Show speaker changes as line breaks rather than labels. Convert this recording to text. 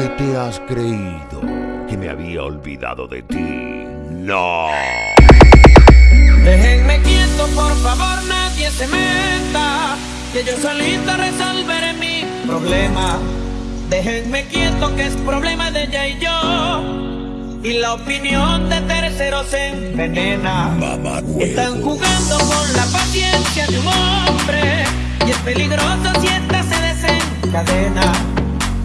qué te has creído? ¿Que me había olvidado de ti? ¡No!
Déjenme quieto, por favor, nadie se meta. Que yo solito resolveré mi problema. Déjenme quieto, que es problema de ella y yo. Y la opinión de terceros se envenena. Están jugando con la paciencia de un hombre. Y es peligroso si esta se desencadena.